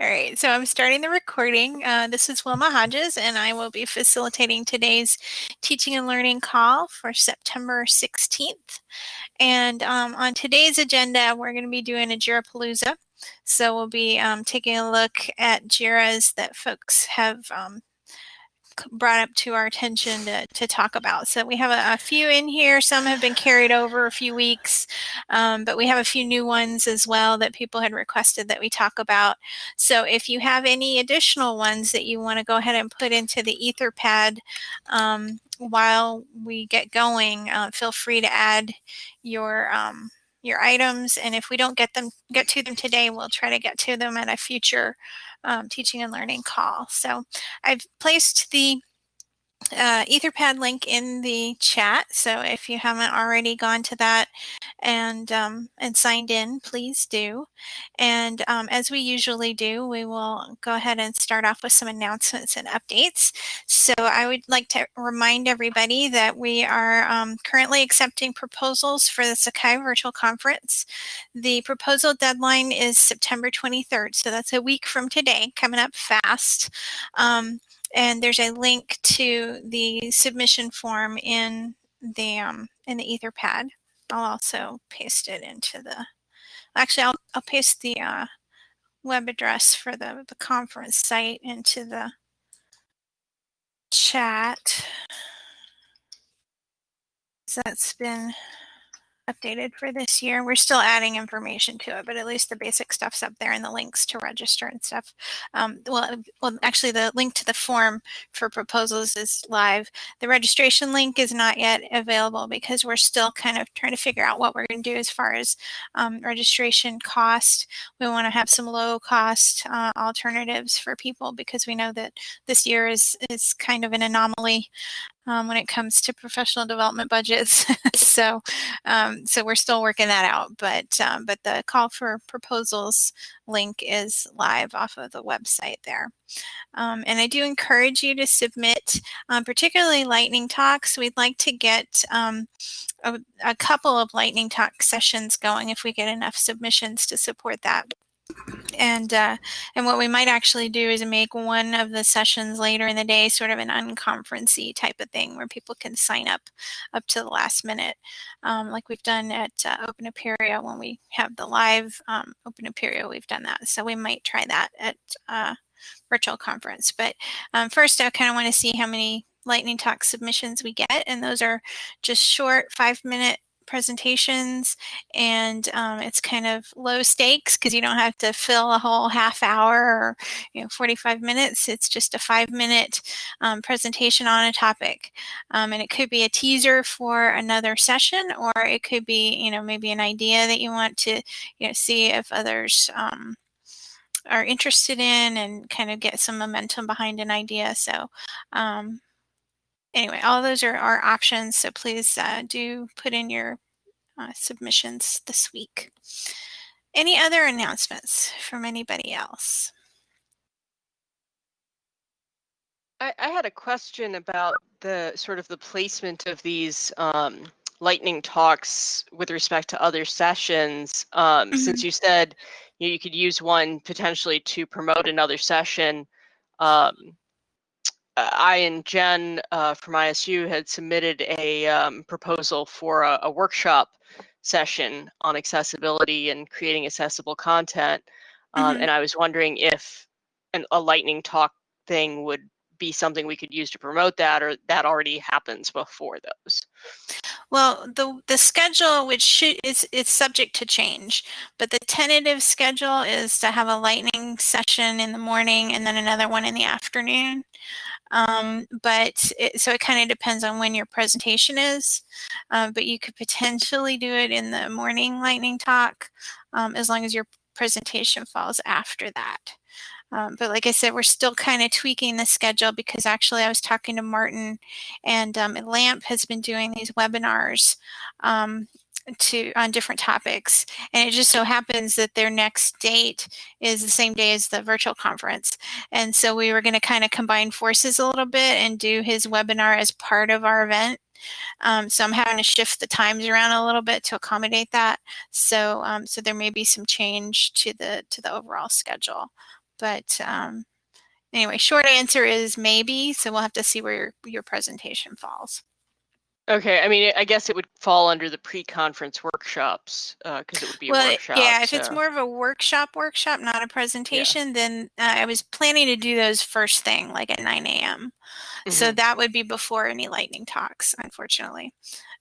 All right, so I'm starting the recording. Uh, this is Wilma Hodges, and I will be facilitating today's teaching and learning call for September 16th. And um, on today's agenda, we're going to be doing a JIRA Palooza. So we'll be um, taking a look at JIRAs that folks have um, brought up to our attention to, to talk about. So we have a, a, few in here. Some have been carried over a few weeks, um, but we have a few new ones as well that people had requested that we talk about. So if you have any additional ones that you want to go ahead and put into the Etherpad um, while we get going, uh, feel free to add your um, your items. And if we don't get them get to them today, we'll try to get to them at a future um, teaching and learning call. So I've placed the uh, Etherpad link in the chat. So if you haven't already gone to that and um, and signed in, please do. And um, as we usually do, we will go ahead and start off with some announcements and updates. So I would like to remind everybody that we are um, currently accepting proposals for the Sakai Virtual Conference. The proposal deadline is September 23rd, so that's a week from today, coming up fast. And there's a link to the submission form in the um, in the Etherpad. I'll also paste it into the. Actually, I'll I'll paste the uh, web address for the the conference site into the chat. So that's been updated for this year. We're still adding information to it, but at least the basic stuff's up there and the links to register and stuff. Um, well, well, actually the link to the form for proposals is live. The registration link is not yet available because we're still kind of trying to figure out what we're going to do as far as um, registration cost. We want to have some low cost uh, alternatives for people because we know that this year is, is kind of an anomaly um, when it comes to professional development budgets. so, um, so we're still working that out. But um, but the call for proposals link is live off of the website there. Um, and I do encourage you to submit, um, particularly lightning talks. We'd like to get um, a, a couple of lightning talk sessions going if we get enough submissions to support that and uh, and what we might actually do is make one of the sessions later in the day sort of an unconferencey type of thing where people can sign up up to the last minute. Um, like we've done at uh, Open Apereo when we have the live um, Open Apereo we've done that. So we might try that at uh, virtual conference. But um, first I kind of want to see how many lightning talk submissions we get and those are just short five minute presentations and um, it's kind of low stakes because you don't have to fill a whole half hour or you know 45 minutes. It's just a five minute um, presentation on a topic. Um, and it could be a teaser for another session or it could be you know maybe an idea that you want to you know see if others um, are interested in and kind of get some momentum behind an idea. So um, anyway, all those are our options. So please uh, do put in your uh, submissions this week. Any other announcements from anybody else? I, I had a question about the sort of the placement of these um, lightning talks with respect to other sessions. Um, mm -hmm. Since you said you, know, you could use one potentially to promote another session, um, I and Jen uh, from ISU had submitted a um, proposal for a, a, workshop session on accessibility and creating accessible content. Um, mm-hmm. And I was wondering if an, a lightning talk thing would be something we could use to promote that or that already happens before those well the the schedule which should, is it's subject to change but the tentative schedule is to have a lightning session in the morning and then another one in the afternoon um, but it, so it kind of depends on when your presentation is. Um, but you could potentially do it in the morning lightning talk um, as long as your presentation falls after that. Um, but like I said, we're still kind of tweaking the schedule because actually I was talking to Martin and um, LAMP has been doing these webinars um, to on different topics. And it just so happens that their next date is the same day as the virtual conference. And so we were going to kind of combine forces a little bit and do his webinar as part of our event. Um, so I'm having to shift the times around a little bit to accommodate that. So um, so there may be some change to the to the overall schedule. But um, anyway, short answer is maybe. So we'll have to see where your, your presentation falls. Okay, I mean, I guess it would fall under the pre-conference workshops because uh, it would be well, a workshop. Yeah, if so. it's more of a workshop workshop, not a presentation, yeah. then uh, I was planning to do those first thing, like at 9 a.m. Mm-hmm. So that would be before any lightning talks, unfortunately.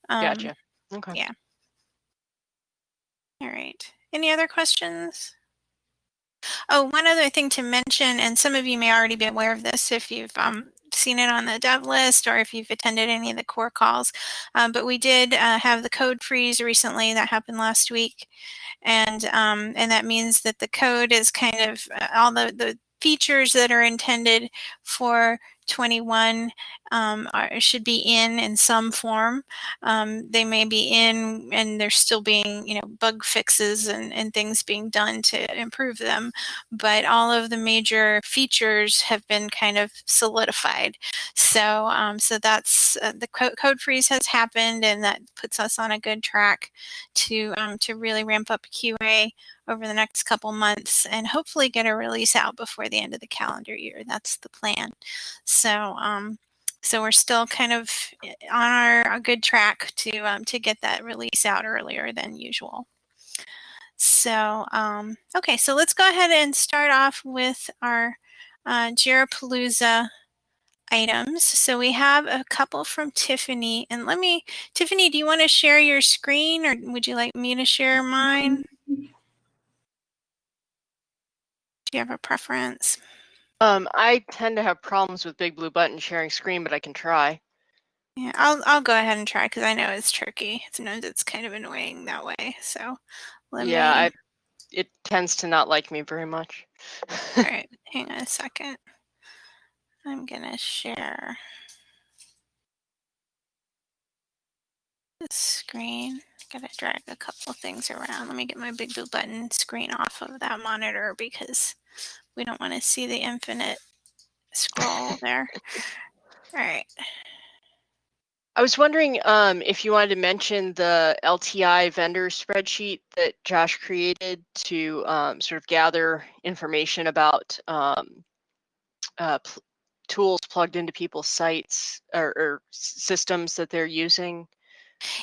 Um, gotcha. Okay. Yeah. All right. Any other questions? Oh, one other thing to mention, and some of you may already be aware of this if you've um, seen it on the dev list or if you've attended any of the core calls, um, but we did uh, have the code freeze recently that happened last week. And, um, and that means that the code is kind of uh, all the, the features that are intended for 21 um, are, should be in in some form. Um, they may be in and there's still being, you know, bug fixes and, and things being done to improve them. But all of the major features have been kind of solidified. So, um, so that's uh, the code, code freeze has happened and that puts us on a good track to, um, to really ramp up QA over the next couple months and hopefully get a release out before the end of the calendar year. That's the plan. So, um, so we're still kind of eh, on our good track to um, to get that release out earlier than usual. So, um, okay, so let's go ahead and start off with our uh, Jirapalooza items. So we have a couple from Tiffany. And let me, Tiffany, do you want to share your screen or would you like me to share mine? Do you have a preference? Um, I tend to have problems with Big Blue Button sharing screen, but I can try. Yeah, I'll I'll go ahead and try because I know it's tricky. Sometimes it's kind of annoying that way. So let yeah, me... I, it tends to not like me very much. All right, hang on a second. I'm gonna share the screen. Gotta drag a couple things around. Let me get my big blue button screen off of that monitor because we don't want to see the infinite scroll there. All right. I was wondering um, if you wanted to mention the LTI vendor spreadsheet that Josh created to um, sort of gather information about um, uh, tools plugged into people's sites or, or systems that they're using.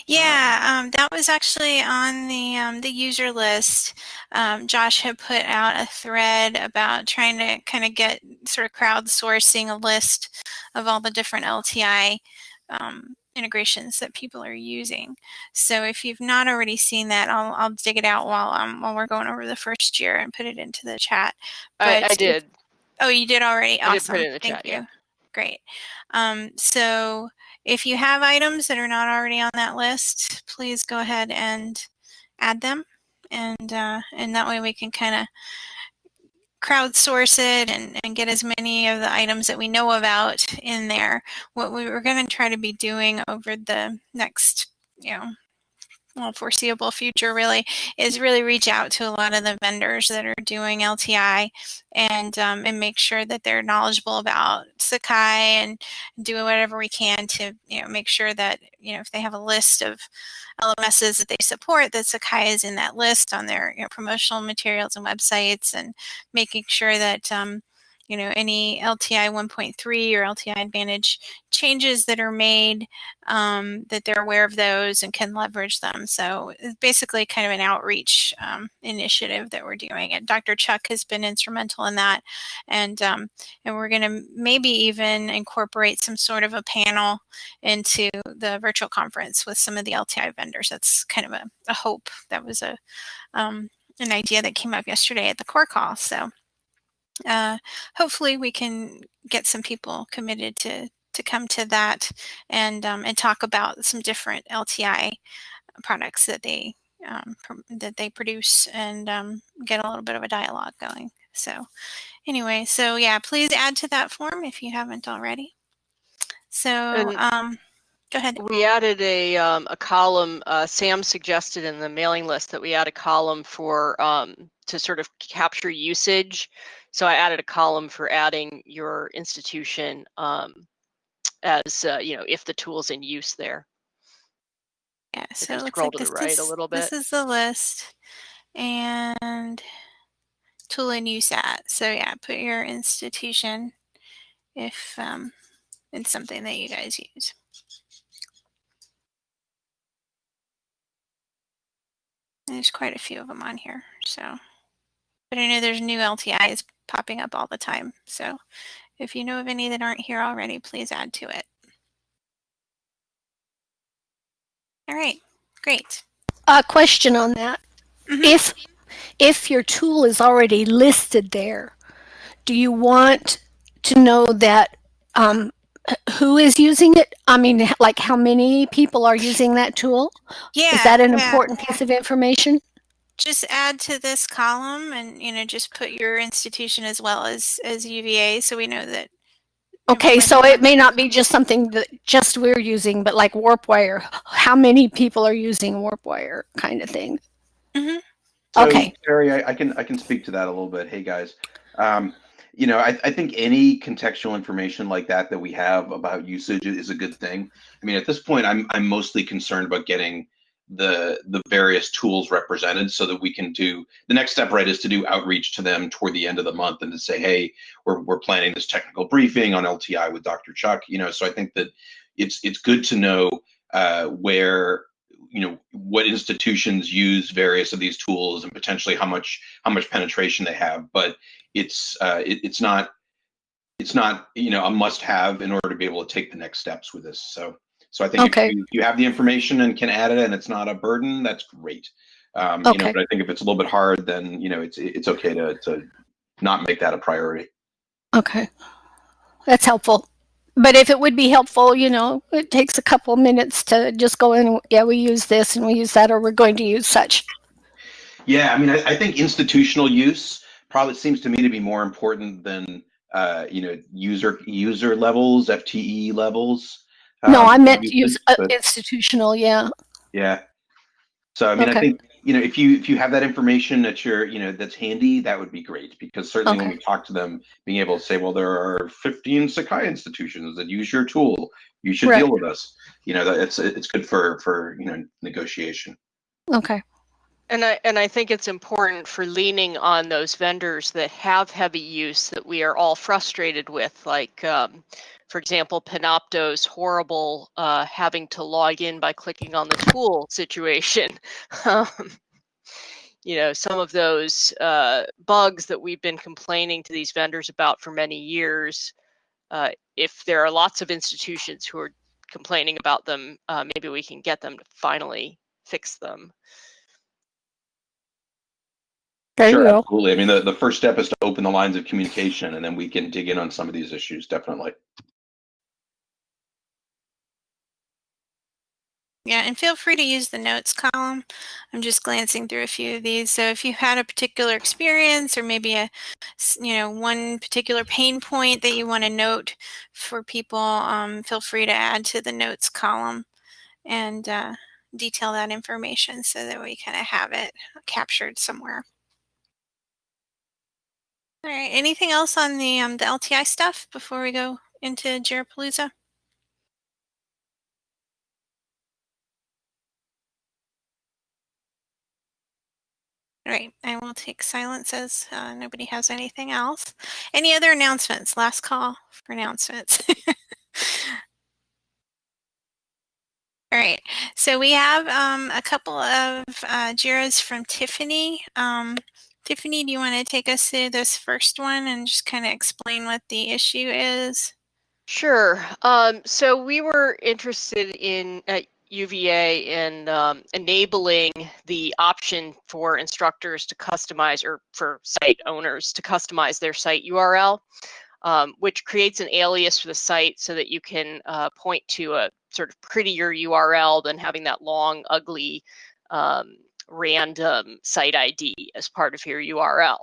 Yeah, um, that was actually on the um, the user list. Um, Josh had put out a thread about trying to kind of get sort of crowdsourcing a list of all the different LTI um, integrations that people are using. So if you've not already seen that, I'll, I'll dig it out while um, while we're going over the first year and put it into the chat. But I, I did. oh, you did already. I awesome. Did put it in the Thank chat, you. Yeah. Great. Um, so if you have items that are not already on that list, please go ahead and add them. And, uh, and that way we can kind of crowdsource it and, and get as many of the items that we know about in there. What we were going to try to be doing over the next, you know, well, foreseeable future really is really reach out to a lot of the vendors that are doing LTI and um, and make sure that they're knowledgeable about Sakai and do whatever we can to you know make sure that you know if they have a list of LMSs that they support that Sakai is in that list on their you know, promotional materials and websites and making sure that um, you know, any LTI 1.3 or LTI Advantage changes that are made, um, that they're aware of those and can leverage them. So it's basically kind of an outreach um, initiative that we're doing. And Dr. Chuck has been instrumental in that. And, um, and we're going to maybe even incorporate some sort of a panel into the virtual conference with some of the LTI vendors. That's kind of a, a hope. That was a um, an idea that came up yesterday at the core call. So uh, hopefully we can get some people committed to to come to that and um, and talk about some different LTI products that they um, that they produce and um, get a little bit of a dialogue going. So anyway, so yeah, please add to that form if you haven't already. So um, go ahead. We added a um, a column. Uh, Sam suggested in the mailing list that we add a column for um, to sort of capture usage so I added a column for adding your institution um, as, uh, you know, if the tool's in use there. Yeah, so it looks like this, right is, a little bit. this is the list. And tool in use at. So yeah, put your institution if um, it's something that you guys use. There's quite a few of them on here, so. But I know there's new LTIs popping up all the time. So if you know of any that aren't here already, please add to it. All right, great. A question on that. Mm -hmm. If if your tool is already listed there, do you want to know that um, who is using it? I mean, like how many people are using that tool? Yeah. Is that an yeah. important piece of information? Just add to this column and, you know, just put your institution as well as, as UVA so we know that. Okay, so it may not be just something that just we're using, but like WarpWire, how many people are using WarpWire kind of thing? Mm -hmm. So, okay. Terry, I, I, can I can speak to that a little bit. Hey guys, um, you know, I, I think any contextual information like that that we have about usage is a good thing. I mean, at this point, I'm I'm mostly concerned about getting the the various tools represented so that we can do the next step right is to do outreach to them toward the end of the month and to say hey we're, we're planning this technical briefing on lti with dr chuck you know? So i think that it's it's good to know uh, where you know what institutions use various of these tools and potentially how much how much penetration they have. But it's uh, it, it's not it's not you know a must have in order to be able to take the next steps with this. So so i think okay. if, you, if you have the information and can add it and it's not a burden that's great um, okay. you know but i think if it's a little bit hard then you know it's it's okay to to not make that a priority okay that's helpful but if it would be helpful, you know, it takes a couple minutes to just go in, yeah, we use this and we use that, or we're going to use such. Yeah, I mean, I, I think institutional use probably seems to me to be more important than, uh, you know, user user levels, FTE levels. No, um, I meant use uh, institutional, yeah. Yeah. So, I mean, okay. I think you know if you if you have that information that you're you know that's handy that would be great because certainly okay. when we talk to them being able to say well there are 15 sakai institutions that use your tool you should right. deal with us you know it's it's good for for you know negotiation okay and I and I think it's important for leaning on those vendors that have heavy use that we are all frustrated with, like um, for example, Panopto's horrible uh, having to log in by clicking on the tool situation. um, you know, some of those uh, bugs that we've been complaining to these vendors about for many years, uh, if there are lots of institutions who are complaining about them, uh, maybe we can get them to finally fix them. There sure, absolutely. I mean, the, the first step is to open the lines of communication, and then we can dig in on some of these issues, definitely. Yeah, and feel free to use the notes column. I'm just glancing through a few of these. So if you had a particular experience or maybe a, you know, one particular pain point that you want to note for people, um, feel free to add to the notes column and uh, detail that information so that we kind of have it captured somewhere. All right, anything else on the, um, the LTI stuff before we go into Jirapalooza? All right, I will take silence as uh, nobody has anything else. Any other announcements? Last call for announcements. All right, so we have um, a couple of uh, JIRAs from Tiffany. Um, Tiffany, do you want to take us through this first one and just kind of explain what the issue is? Sure. Um, so we were interested in, uh, UVA in um, enabling the option for instructors to customize or for site owners to customize their site URL, um, which creates an alias for the site so that you can uh, point to a sort of prettier URL than having that long, ugly, um, random site ID as part of your URL.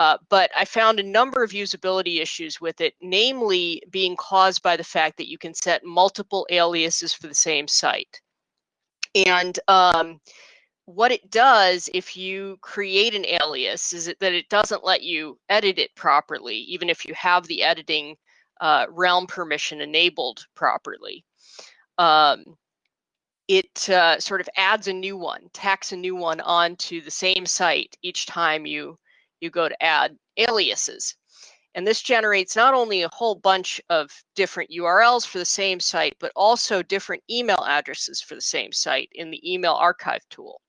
Uh, but I found a number of usability issues with it, namely being caused by the fact that you can set multiple aliases for the same site. And um, what it does if you create an alias is that it doesn't let you edit it properly, even if you have the editing uh, realm permission enabled properly. Um, it uh, sort of adds a new one, tacks a new one onto the same site each time you you go to add aliases. And this generates not only a whole bunch of different URLs for the same site, but also different email addresses for the same site in the email archive tool.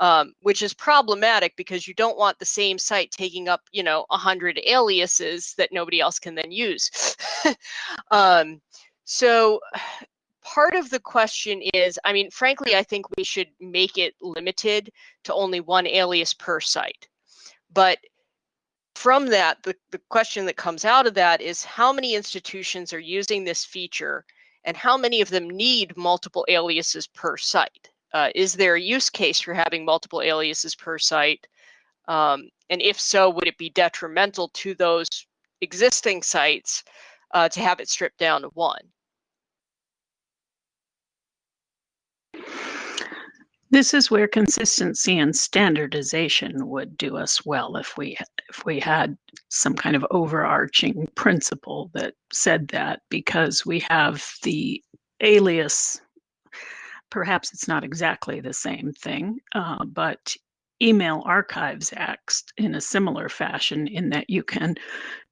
Um, which is problematic because you don't want the same site taking up, you know, 100 aliases that nobody else can then use. um, so part of the question is, I mean, frankly, I think we should make it limited to only one alias per site. But from that, the, the question that comes out of that is how many institutions are using this feature and how many of them need multiple aliases per site? Uh, is there a use case for having multiple aliases per site? Um, and if so, would it be detrimental to those existing sites uh, to have it stripped down to one? This is where consistency and standardization would do us well if we if we had some kind of overarching principle that said that because we have the alias. Perhaps it's not exactly the same thing uh, but email archives acts in a similar fashion in that you can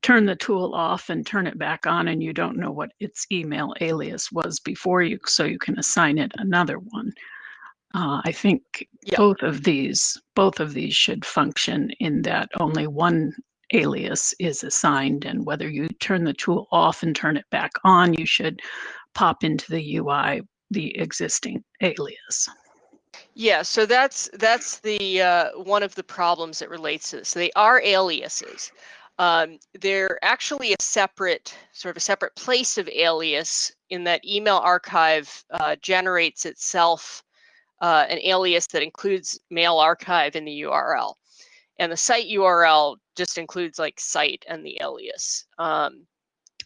turn the tool off and turn it back on and you don't know what its email alias was before you so you can assign it another one uh, I think Yeah. both of these, both of these should function in that only one alias is assigned and whether you turn the tool off and turn it back on, you should pop into the UI the existing alias. Yeah, so that's that's the uh, one of the problems that relates to this. They are aliases. Um, they're actually a separate, sort of a separate place of alias in that email archive uh, generates itself uh, an alias that includes mail archive in the URL. And the site URL just includes like site and the alias. Um,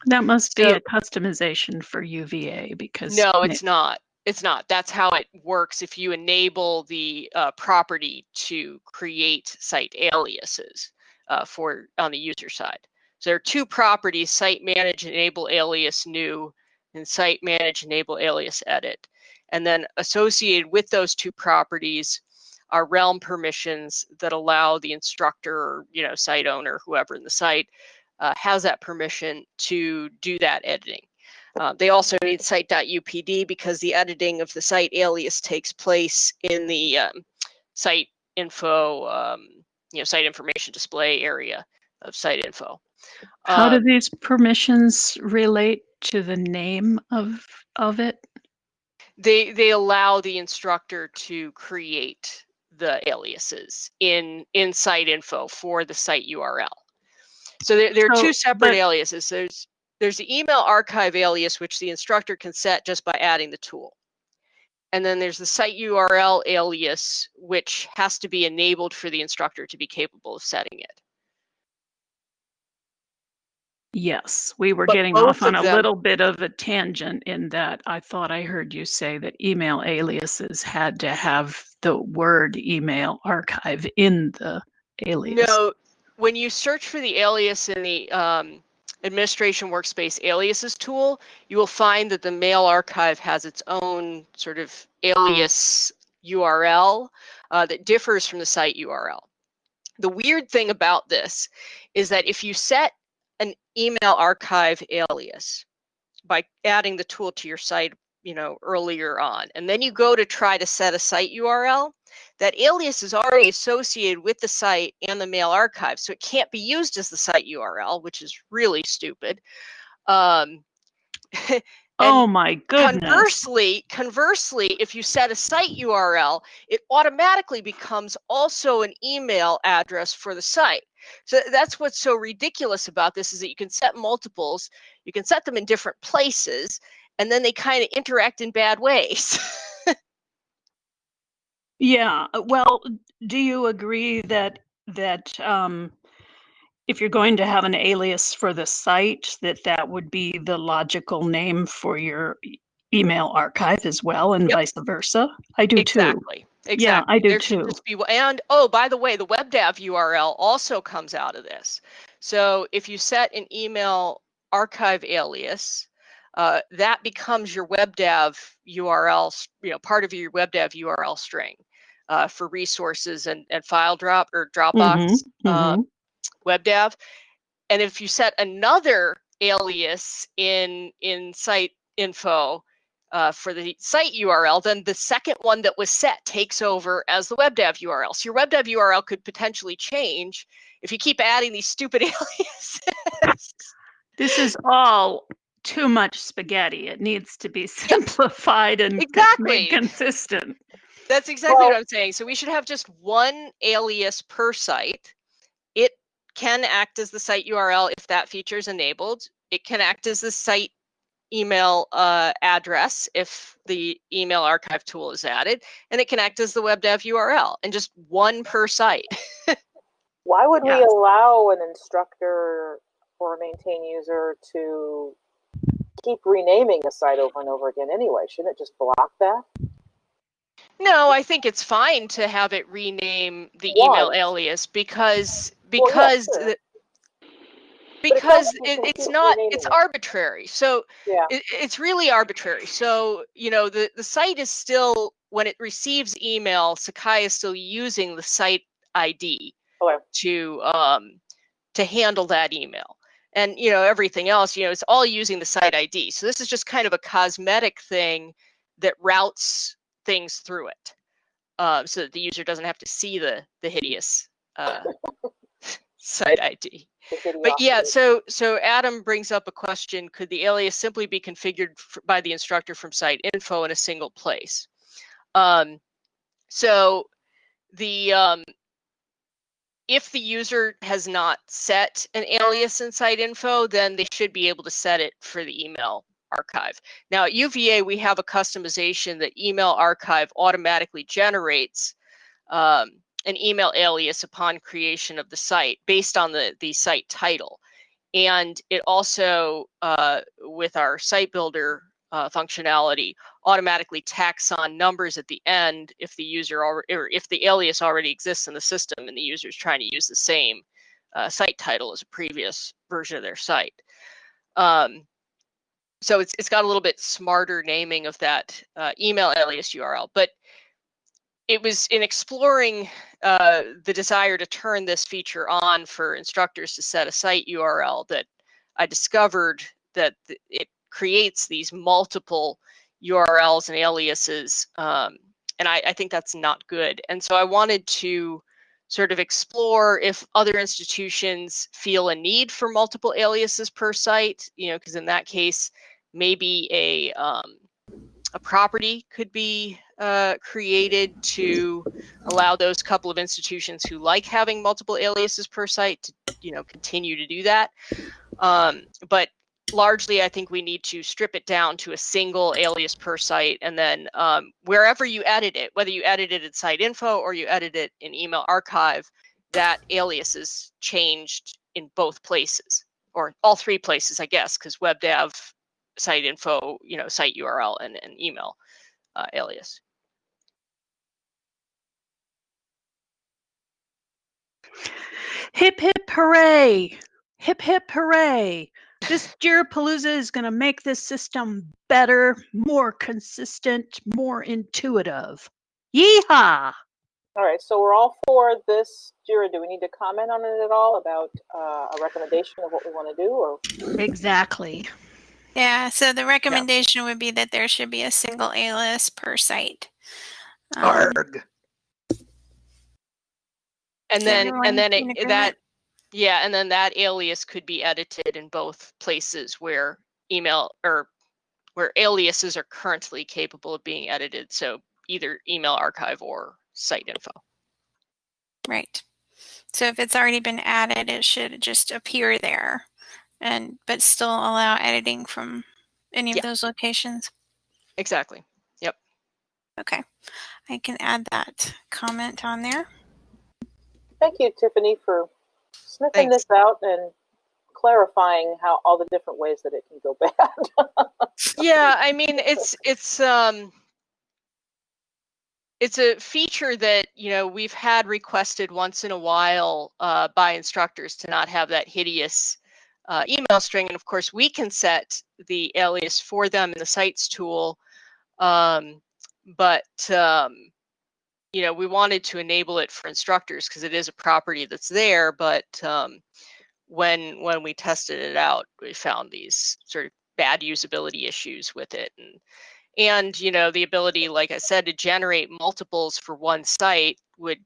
That must be So- a customization for UVA because no, it's not. It's not. That's how it works if you enable the uh, property to create site aliases uh, for on the user side. So there are two properties, site manage enable alias new and site manage enable alias edit. And then associated with those two properties are realm permissions that allow the instructor or you know site owner, whoever in the site, uh, has that permission to do that editing. Uh, they also need site.upd because the editing of the site alias takes place in the um, site info, um, you know, site information display area of site info. how do Um, these permissions relate to the name of of it? They they allow the instructor to create the aliases in in site info for the site URL. So there, there are So, two separate but- aliases. There's there's the email archive alias, which the instructor can set just by adding the tool. And then there's the site URL alias, which has to be enabled for the instructor to be capable of setting it. Yes, we were But getting both off on of a them- little bit of a tangent in that I thought I heard you say that email aliases had to have the word email archive in the alias. No, when you search for the alias in the um, administration workspace aliases tool, you will find that the mail archive has its own sort of alias URL uh, that differs from the site URL. The weird thing about this is that if you set an email archive alias by adding the tool to your site, you know, earlier on, and then you go to try to set a site URL, that alias is already associated with the site and the mail archive, so it can't be used as the site URL, which is really stupid. Um, oh my goodness. Conversely, conversely, if you set a site URL, it automatically becomes also an email address for the site. So that's what's so ridiculous about this is that you can set multiples, you can set them in different places, and then they kind of interact in bad ways. Yeah, uh, well, do you agree that that um, if you're going to have an alias for the site, that that would be the logical name for your e- email archive as well, and Yep. vice versa? I do too. exactly. Exactly. Yeah, I do there should too. just be, and oh, by the way, the WebDAV URL also comes out of this. So if you set an email archive alias, uh, that becomes your WebDAV URL, s- you know, part of your WebDAV URL string. uh, for resources and, and file drop or Dropbox Mhm, uh, mhm. WebDAV. And if you set another alias in in site info uh, for the site URL, then the second one that was set takes over as the WebDAV URL. So your WebDAV URL could potentially change if you keep adding these stupid aliases. This is all too much spaghetti. It needs to be simplified and c- Exactly. consistent. That's exactly what I'm saying. So we should have just one alias per site. It can act as the site URL if that feature is enabled. It can act as the site email uh, address if the email archive tool is added, and it can act as the WebDAV URL, and just one per site. Why would we allow an instructor or a maintain user to keep renaming a site over and over again anyway? Shouldn't it just block that? No, I think it's fine to have it rename the email alias because Well, yeah, because sure. the- because it, it's not it's arbitrary. So Yeah. it, it's really arbitrary. So you know the the site is still when it receives email, Sakai is still using the site ID Okay. to um to handle that email. And you know everything else, you know, it's all using the site ID. So this is just kind of a cosmetic thing that routes things through it, uh, so that the user doesn't have to see the the hideous uh, site ID. But yeah, so so Adam brings up a question: Could the alias simply be configured by the instructor from site info in a single place? Um, so the um, if the user has not set an alias in site info, then they should be able to set it for the email archive. Now at UVA, we have a customization that email archive automatically generates um, an email alias upon creation of the site based on the, the site title. And it also, uh, with our site builder uh, functionality, automatically tacks on numbers at the end if the user already, or if the alias already exists in the system and the user is trying to use the same uh, site title as a previous version of their site. Um, so it's it's got a little bit smarter naming of that uh, email alias URL, but it was in exploring uh, the desire to turn this feature on for instructors to set a site URL that I discovered that th- it creates these multiple URLs and aliases, um, and I, I think that's not good. And so I wanted to sort of explore if other institutions feel a need for multiple aliases per site, you know, because in that case, maybe a um, a property could be uh, created to allow those couple of institutions who like having multiple aliases per site to you know continue to do that. Um, but largely i think we need to strip it down to a single alias per site and then um, wherever you edit it whether you edit it in site info or you edit it in email archive that alias is changed in both places or all three places i guess because WebDAV site info you know site url and, and email uh, alias Hip hip hooray! Hip hip hooray! This Jirapalooza is going to make this system better, more consistent, more intuitive. Yeehaw! All right, so we're all for this. Jira, do we need to comment on it at all about uh, a recommendation of what we want to do, or Exactly. Yeah, so the recommendation would be that there should be a single alias per site. Um, Arg. And then everyone and then in it, agreement? that yeah and then that alias could be edited in both places where email or where aliases are currently capable of being edited so either email archive or site info Right. So if it's already been added, it should just appear there and but still allow editing from any of those locations. exactly Yep. Okay. I can add that comment on there. Thank you, Tiffany, for sniffing Thanks. this out and clarifying how all the different ways that it can go bad. yeah i mean it's it's um it's a feature that you know we've had requested once in a while uh, by instructors to not have that hideous uh, email string and of course we can set the alias for them in the sites tool um, but um, you know, we wanted to enable it for instructors because it is a property that's there, but um, when when we tested it out, we found these sort of bad usability issues with it, and and you know the ability, like I said, to generate multiples for one site would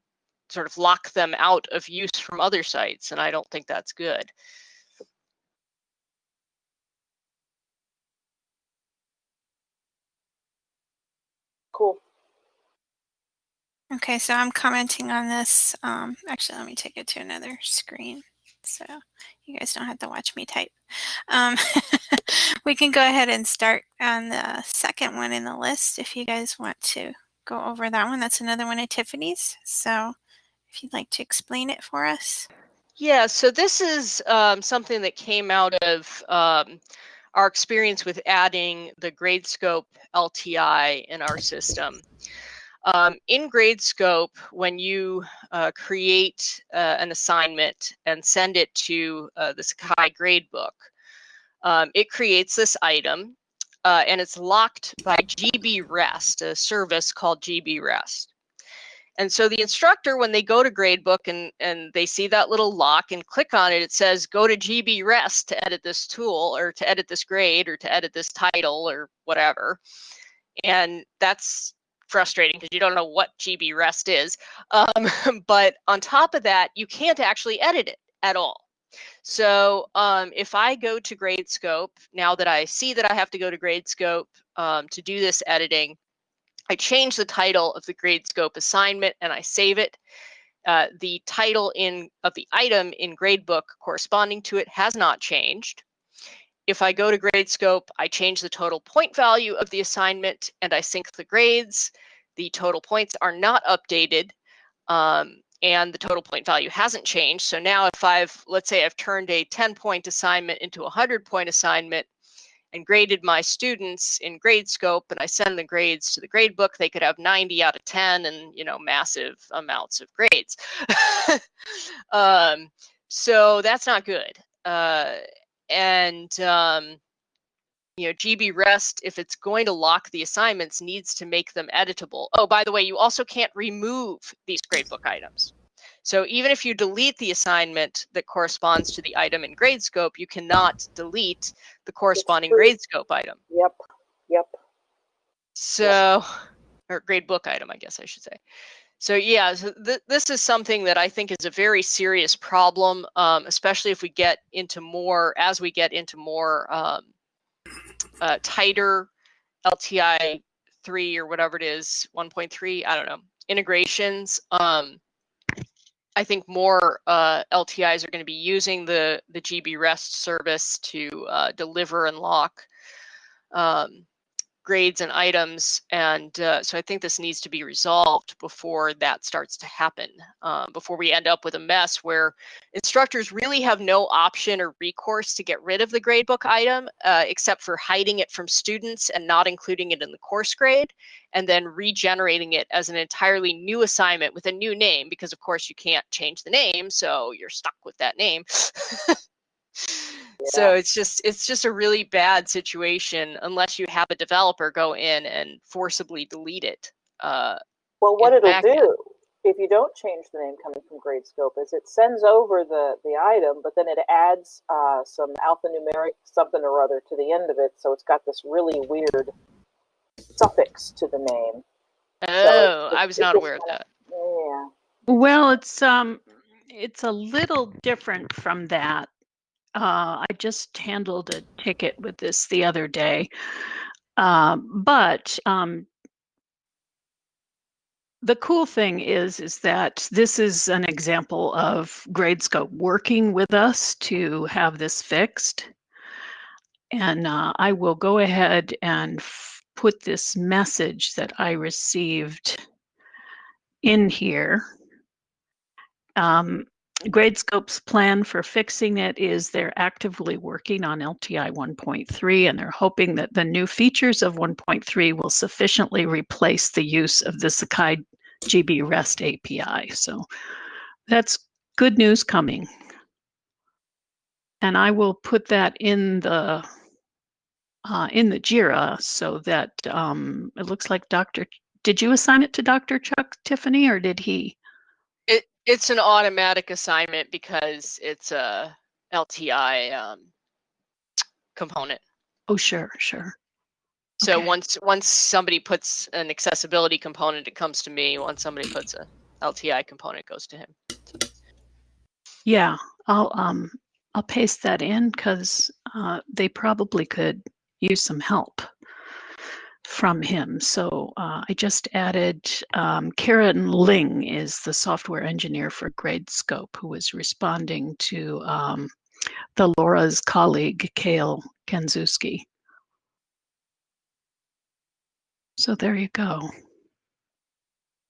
sort of lock them out of use from other sites, and I don't think that's good. Cool. Okay, so I'm commenting on this. Um, actually, let me take it to another screen so you guys don't have to watch me type. Um, we can go ahead and start on the second one in the list if you guys want to go over that one. That's another one of Tiffany's. So if you'd like to explain it for us. Yeah, so this is um, something that came out of um, our experience with adding the Gradescope LTI in our system. Um, in Gradescope, when you uh, create uh, an assignment and send it to uh, the Sakai gradebook, um, it creates this item uh, and it's locked by GBREST, a service called GBREST. And so the instructor, when they go to gradebook and, and they see that little lock and click on it, it says, go to GBREST to edit this tool or to edit this grade or to edit this title or whatever. And that's frustrating because you don't know what GBREST is. Um, but on top of that, you can't actually edit it at all. So um, if I go to Gradescope, now that I see that I have to go to Gradescope um, to do this editing, I change the title of the Gradescope assignment and I save it. Uh, the title in of the item in Gradebook corresponding to it has not changed. If I go to Gradescope, I change the total point value of the assignment and I sync the grades. The total points are not updated um, and the total point value hasn't changed. So now if I've, let's say I've turned a 10 point assignment into a 100 point assignment and graded my students in Gradescope and I send the grades to the gradebook, they could have 90 out of 10 and, you know, massive amounts of grades. um, so that's not good. Uh, and um, you know, GB REST, if it's going to lock the assignments, needs to make them editable. Oh, by the way, you also can't remove these gradebook items. So even if you delete the assignment that corresponds to the item in Gradescope, you cannot delete the corresponding Gradescope item. Yep. Yep. So, or gradebook item, I guess I should say. So yeah, so th this is something that I think is a very serious problem, um, especially if we get into more, as we get into more um, uh, tighter LTI three or whatever it is, 1.3, I don't know, integrations. Um, I think more uh, LTIs are going to be using the the GB REST service to uh, deliver and lock um, grades and items. And uh, so I think this needs to be resolved before that starts to happen, um, before we end up with a mess where instructors really have no option or recourse to get rid of the gradebook item, uh, except for hiding it from students and not including it in the course grade, and then regenerating it as an entirely new assignment with a new name, because of course you can't change the name, so you're stuck with that name. So it's just it's just a really bad situation unless you have a developer go in and forcibly delete it. Uh, well, what it'll do if you don't change the name coming from Gradescope is it sends over the the item, but then it adds uh, some alphanumeric something or other to the end of it, so it's got this really weird suffix to the name. Oh, so I was not aware of that. Yeah. Well, it's um, it's a little different from that uh, I just handled a ticket with this the other day. Uh, but um, the cool thing is is that this is an example of Gradescope working with us to have this fixed. And uh, I will go ahead and put this message that I received in here. Um, Gradescope's plan for fixing it is they're actively working on LTI 1.3 and they're hoping that the new features of 1.3 will sufficiently replace the use of the Sakai GB REST API. So that's good news coming. And I will put that in the uh, in the JIRA so that um, it looks like Dr. did you assign it to Dr. Chuck Tiffany or did he? It it's an automatic assignment because it's a LTI um, component. Oh, sure, sure. So Okay. once once somebody puts an accessibility component, it comes to me. Once somebody puts a LTI component, it goes to him. Yeah, I'll um I'll paste that in because uh, they probably could use some help from him. So uh, I just added um, Karen Ling is the software engineer for GradeScope who was responding to um, the Laura's colleague Kale Kanzuski. So there you go.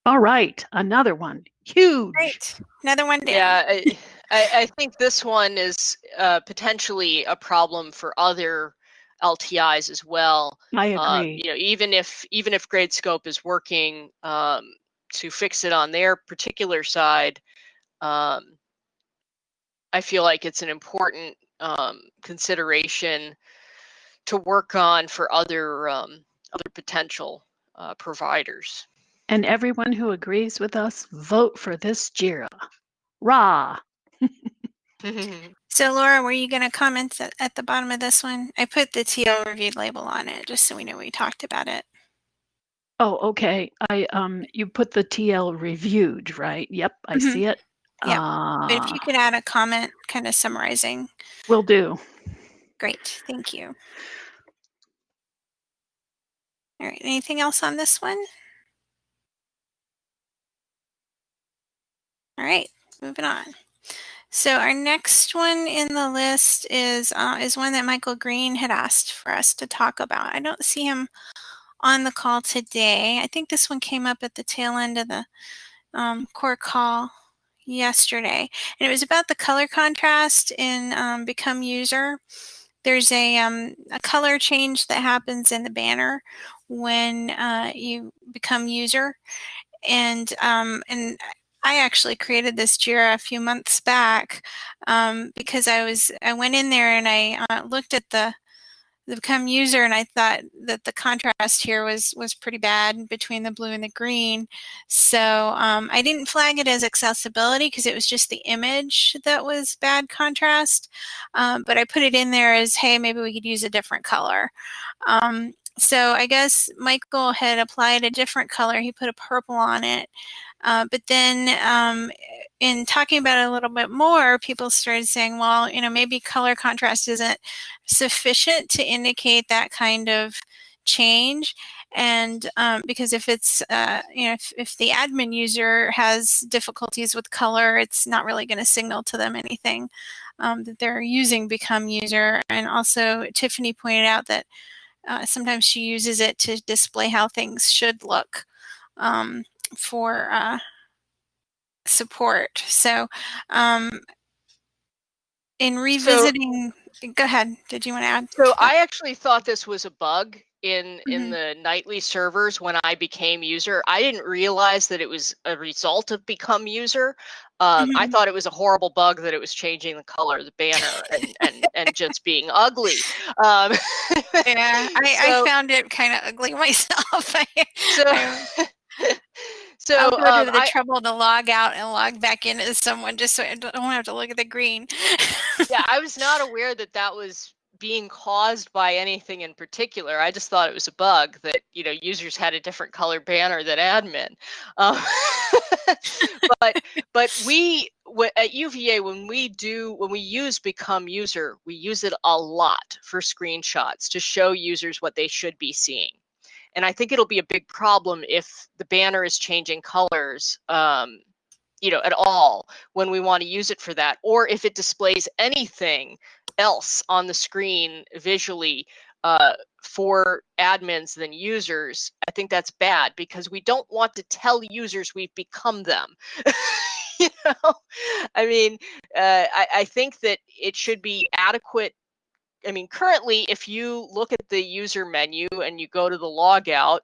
All right, another one. Huge. Great. Another one down. Yeah, I, I, I think this one is uh, potentially a problem for other LTIs as well. I Uh, agree. you know, even if even if GradeScope is working um, to fix it on their particular side, um, I feel like it's an important um, consideration to work on for other um, other potential uh, providers. And everyone who agrees with us, vote for this JIRA. Rah! So Laura, were you going to comment at, at the bottom of this one? I put the TL reviewed label on it just so we know we talked about it. Oh, okay. I um, you put the TL reviewed, right? Yep, I Mhm. see it. Yeah. Uh, But if you could add a comment kind of summarizing, will do. great. Thank you. All right. Anything else on this one? All right. Moving on. So our next one in the list is uh, is one that Michael Green had asked for us to talk about. I don't see him on the call today. I think this one came up at the tail end of the um, core call yesterday, and it was about the color contrast in um, Become User. There's a um, a color change that happens in the banner when uh, you become user, and um, and I actually created this Jira a few months back um, because I was I went in there and I uh, looked at the the become user and I thought that the contrast here was was pretty bad between the blue and the green. So um, I didn't flag it as accessibility because it was just the image that was bad contrast. Um, but I put it in there as hey maybe we could use a different color. Um, so I guess Michael had applied a different color. He put a purple on it. Uh, but then um, in talking about it a little bit more, people started saying, well, you know, maybe color contrast isn't sufficient to indicate that kind of change. And um, because if it's, uh, you know, if, if the admin user has difficulties with color, it's not really going to signal to them anything um, that they're using Become User. And also, Tiffany pointed out that uh, sometimes she uses it to display how things should look. Um, for uh, support. So, um, in revisiting, go ahead. Did you want to add? So? I actually thought this was a bug in Mhm. in the nightly servers when I became user. I didn't realize that it was a result of become user. Um, I Mhm. thought it was a horrible bug that it was changing the color of the banner and and, and just being ugly. Um, yeah, I, so- I found it kind of ugly myself. So so I'll go um, to the I- trouble to log out and log back in as someone just so I don't have to look at the green. yeah, I was not aware that that was being caused by anything in particular. I just thought it was a bug that you know users had a different color banner than admin. Um, but but we at UVA when we do when we use become user, we use it a lot for screenshots to show users what they should be seeing. And I think it'll be a big problem if the banner is changing colors. Um, you know, at all when we want to use it for that, or if it displays anything else on the screen visually uh, for admins than users, I think that's bad because we don't want to tell users we've become them. you know, I mean, uh, I, I think that it should be adequate. I mean, currently, if you look at the user menu and you go to the logout,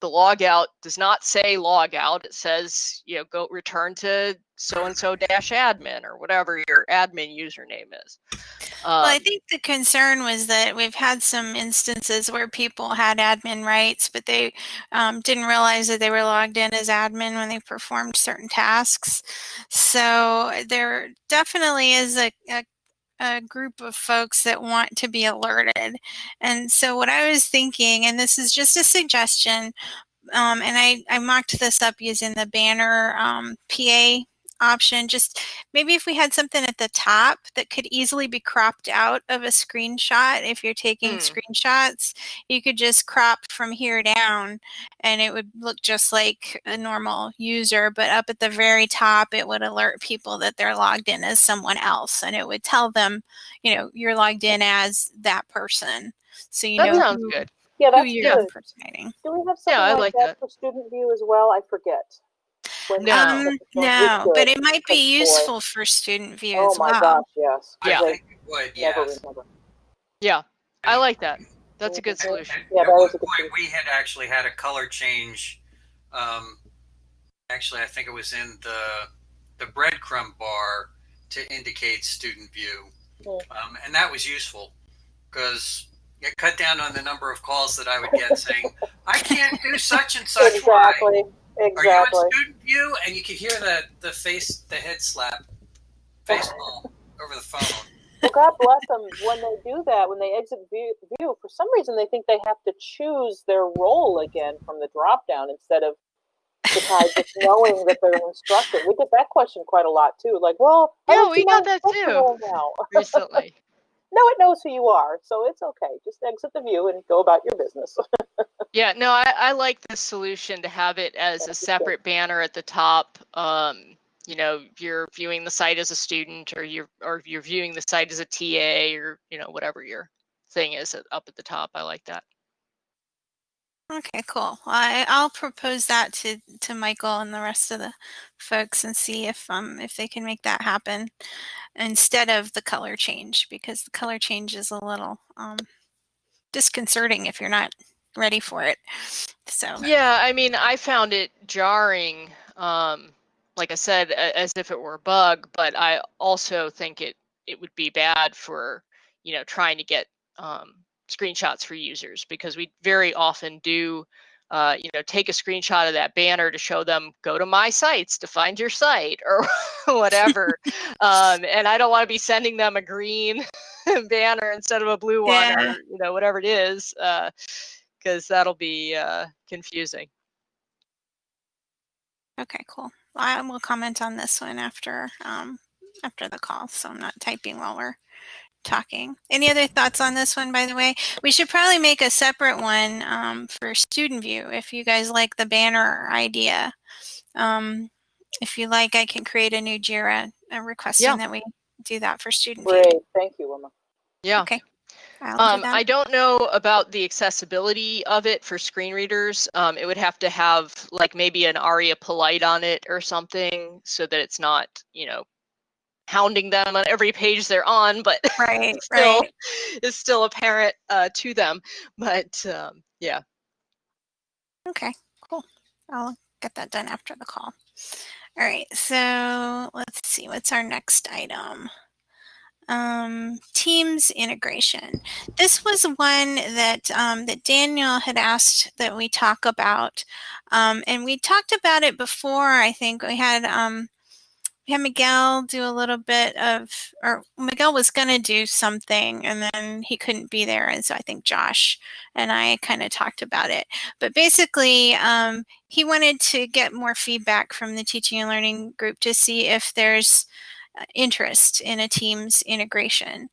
the logout does not say logout. It says, you know, go return to so and so dash admin or whatever your admin username is. Well, I Um, think the concern was that we've had some instances where people had admin rights, but they um, didn't realize that they were logged in as admin when they performed certain tasks. So there definitely is a, a, a group of folks that want to be alerted. And so what I was thinking, and this is just a suggestion, um, and I, I mocked this up using the banner um, PA option. Just maybe if we had something at the top that could easily be cropped out of a screenshot, if you're taking Hmm. screenshots, you could just crop from here down and it would look just like a normal user. But up at the very top, it would alert people that they're logged in as someone else and it would tell them, you know, you're logged in as that person. So you that know sounds who, good. Yeah, who that's you're good. impersonating. Do we have something Yeah, like, like that, that. for student view as well? I forget. When- No. Um, no, but it might be Good boy. useful for student view Oh as my gosh, yes. Yeah. I They think it would, never yes. Yeah, I like that. That's a good solution. Yeah, At that one is a good point, we had actually had a color change. Um, actually, I think it was in the the breadcrumb bar to indicate student view, um, and that was useful because it cut down on the number of calls that I would get saying, "I can't do such and such." Why? Exactly. Are you Exactly. in student view? And you could hear the the face, the head slap, face over the phone. Well, God bless them. When they do that, when they exit view, view, for some reason they think they have to choose their role again from the drop down instead of the guy just knowing that they're an instructor. We get that question quite a lot too. Like, well, Yeah, we got that too. now. Recently. No, it knows who you are, so it's okay. Just exit the view and go about your business. Yeah, no, I, I like this solution to have it as a separate banner at the top. Um, you know, you're viewing the site as a student, or you're or you're viewing the site as a TA, or you know, whatever your thing is up at the top. I like that. Okay, cool. I, I'll propose that to, to Michael and the rest of the folks and see if um if they can make that happen instead of the color change because the color change is a little um disconcerting if you're not ready for it. So Yeah, I mean, I found it jarring. Um, like I said, as if it were a bug, but I also think it it would be bad for you know trying to get um, screenshots for users because we very often do uh, you know take a screenshot of that banner to show them go to my sites to find your site or whatever um, and i don't want to be sending them a green banner instead of a blue one Yeah. or you know whatever it is because that'll be uh, confusing okay, cool. I will comment on this one after um after the call, so I'm not typing while we're talking. Any other thoughts on this one, by the way? We should probably make a separate one um, for student view if you guys like the banner idea. Um, if you like, I can create a new JIRA uh, requesting Yeah. that we do that for student view. Great. Thank you, Wilma. yeah Okay. I'll do Um, that. I don't know about the accessibility of it for screen readers. Um, it would have to have like maybe an ARIA polite on it or something so that it's not, you know, hounding them on every page they're on, but right, still right. is still apparent uh, to them. But um, yeah, Okay, cool. I'll get that done after the call. All right, so let's see, what's our next item? Um, Teams integration. This was one that um, that Daniel had asked that we talk about, um, and we talked about it before. I think we had um, had Miguel do a little bit of, or Miguel was going to do something, and then he couldn't be there, and so I think Josh and I kind of talked about it. But basically, um, he wanted to get more feedback from the teaching and learning group to see if there's uh, interest in a Teams integration.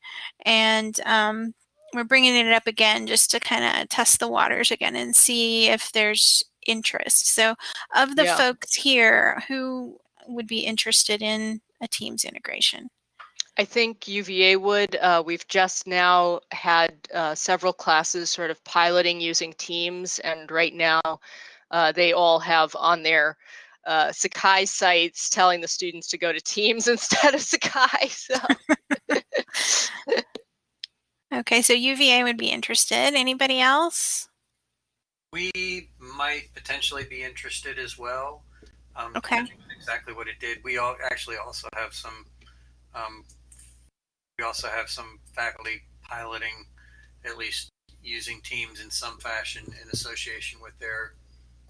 And um, we're bringing it up again just to kind of test the waters again and see if there's interest. So, of the Yeah. folks here, who would be interested in a Teams integration? I think UVA would. Uh, we've just now had uh, several classes sort of piloting using Teams, and right now uh, they all have on their uh, Sakai sites telling the students to go to Teams instead of Sakai. So Okay, so UVA would be interested. Anybody else? We might potentially be interested as well. Um, Okay. depending on Exactly what it did. We all actually also have some. Um, we also have some faculty piloting, at least using Teams in some fashion in association with their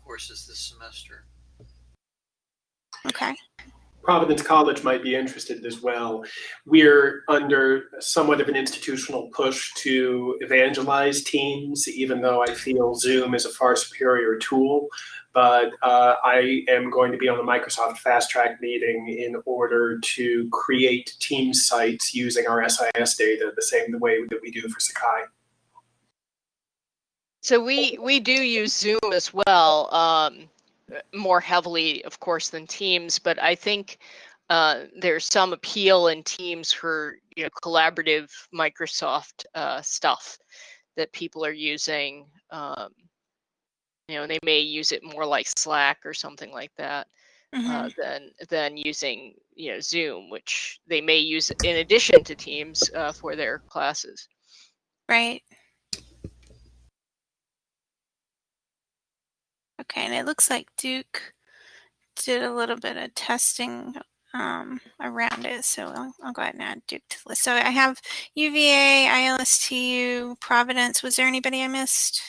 courses this semester. Okay. Providence College might be interested as well. We're under somewhat of an institutional push to evangelize Teams, even though I feel Zoom is a far superior tool. But uh, I am going to be on the Microsoft Fast Track meeting in order to create Teams sites using our SIS data the same way that we do for Sakai. So we we do use Zoom as well, um, more heavily, of course, than Teams. But I think uh, there's some appeal in Teams for you know collaborative Microsoft uh, stuff that people are using. Um, you know, they may use it more like Slack or something like that Mhm. uh, than than using you know Zoom, which they may use in addition to Teams uh, for their classes. Right. Okay, and it looks like Duke did a little bit of testing um, around it, so I'll, I'll go ahead and add Duke to the list. So I have UVA, ILSTU, Providence. Was there anybody I missed?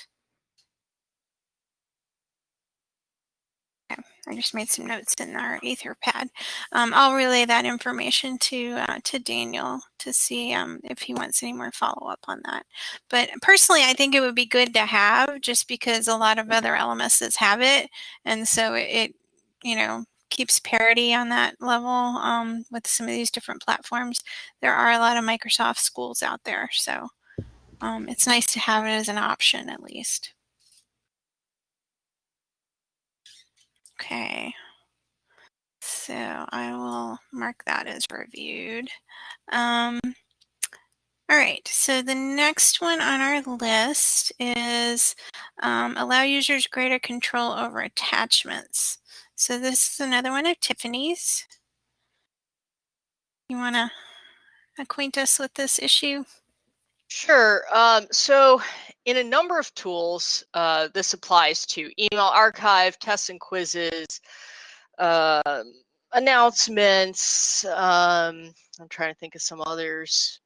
Okay, I just made some notes in our Etherpad. Um, I'll relay that information to uh, to Daniel to see um, if he wants any more follow up on that. But personally, I think it would be good to have just because a lot of other LMSs have it, and so it, it you know keeps parity on that level um, with some of these different platforms. There are a lot of Microsoft schools out there, so um, it's nice to have it as an option at least. Okay. So I will mark that as reviewed. Um, all right, so the next one on our list is um, allow users greater control over attachments. So this is another one of Tiffany's. You want to acquaint us with this issue? Sure. Um, so, in a number of tools, uh, this applies to email archive, tests and quizzes, um announcements. Um, I'm trying to think of some others.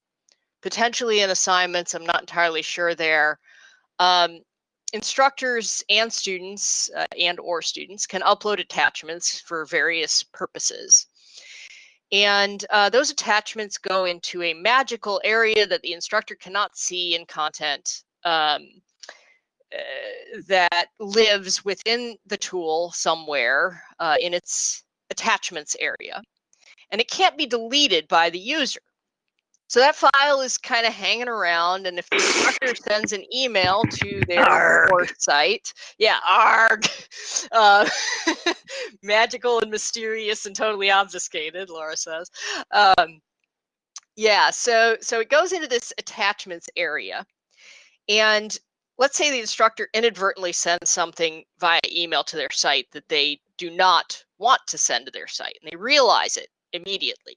Potentially in assignments. I'm not entirely sure there. Um, instructors and students uh, and or students can upload attachments for various purposes. And uh, those attachments go into a magical area that the instructor cannot see in content um, uh, that lives within the tool somewhere uh, in its attachments area. And it can't be deleted by the user. So that file is kind of hanging around, and if the instructor sends an email to their Arg. site, yeah, arg, uh, magical and mysterious and totally obfuscated, Laura says. Um, yeah, so so it goes into this attachments area, and let's say the instructor inadvertently sends something via email to their site that they do not want to send to their site, and they realize it immediately.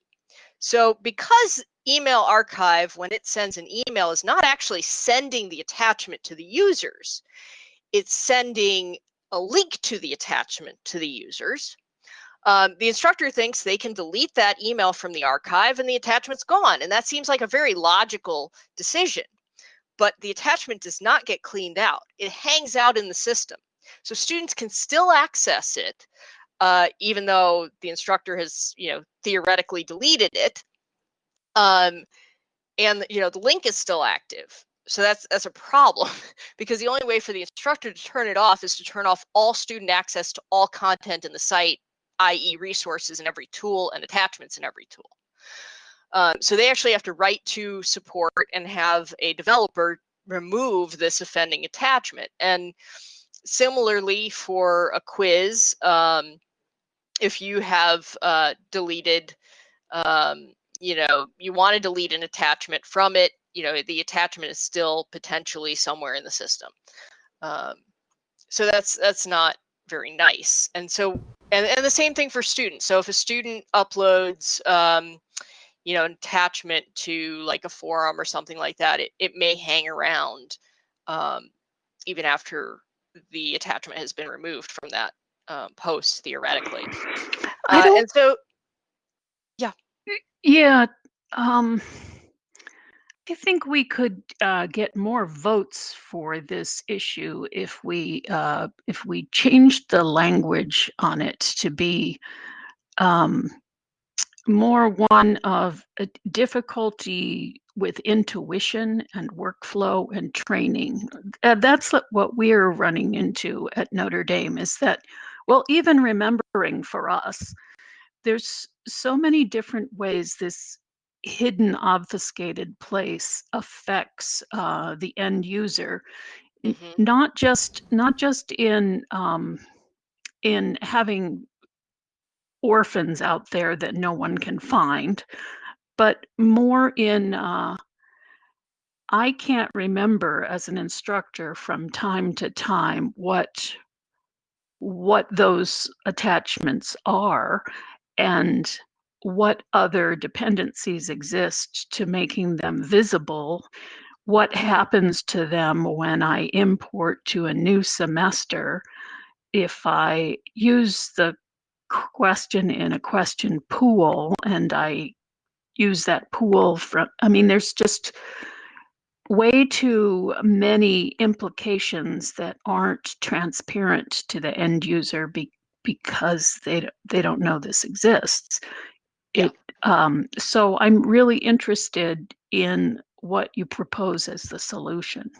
So because email archive, when it sends an email, is not actually sending the attachment to the users, it's sending a link to the attachment to the users. Um, the instructor thinks they can delete that email from the archive and the attachment's gone. And that seems like a very logical decision. But the attachment does not get cleaned out, it hangs out in the system. So students can still access it, uh, even though the instructor has, you know, theoretically deleted it. Um, and you know the link is still active. So that's that's a problem because the only way for the instructor to turn it off is to turn off all student access to all content in the site, i.e. resources in every tool and attachments in every tool. Um, so they actually have to write to support and have a developer remove this offending attachment. And similarly for a quiz, um, if you have uh, deleted, um, you know, you want to delete an attachment from it, you know, the attachment is still potentially somewhere in the system. Um, so that's that's not very nice. And so, and, and the same thing for students. So if a student uploads, um, you know, an attachment to like a forum or something like that, it, it may hang around um, even after the attachment has been removed from that um, post theoretically. Uh, and so Yeah, Yeah. um, I think we could uh, get more votes for this issue if we uh, if we changed the language on it to be um, more one of a difficulty with intuition and workflow and training. Uh, that's what- what we're running into at Notre Dame. Is that well, even remembering for us there's so many different ways this hidden obfuscated place affects uh, the end user Mhm. not just not just in um, in having orphans out there that no one can find but more in uh, i can't remember as an instructor from time to time what what those attachments are and what other dependencies exist to making them visible what happens to them when i import to a new semester. If i use the question in a question pool and i use that pool from i mean there's just way too many implications that aren't transparent to the end user be, because they they don't know this exists. Yeah. It, um, so I'm really interested in what you propose as the solution.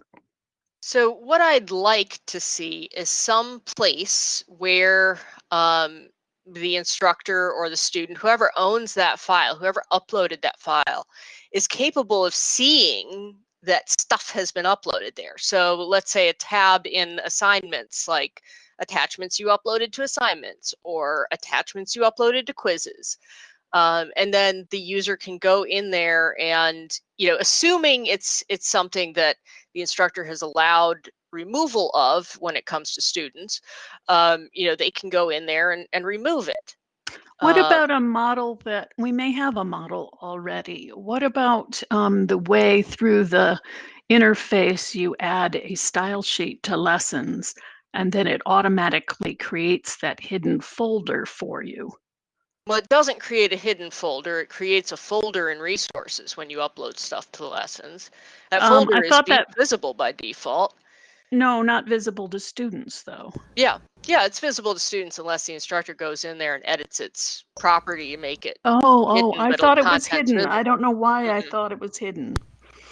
So what I'd like to see is some place where um, the instructor or the student, whoever owns that file, whoever uploaded that file, is capable of seeing that stuff has been uploaded there. So let's say a tab in assignments, like attachments you uploaded to assignments or attachments you uploaded to quizzes. Um, and then the user can go in there and, you know, assuming it's it's something that the instructor has allowed removal of when it comes to students, um, you know, they can go in there and, and remove it. What Uh, about a model that we may have a model already? What about um, the way through the interface you add a style sheet to lessons and then it automatically creates that hidden folder for you? Well, it doesn't create a hidden folder. It creates a folder in resources when you upload stuff to lessons. That Um, folder I is thought be- that- visible by default. No, not visible to students though. Yeah, yeah, it's visible to students unless the instructor goes in there and edits its property to make it. Oh, oh, I thought it was content's hidden. I don't know why I Mhm. thought it was hidden.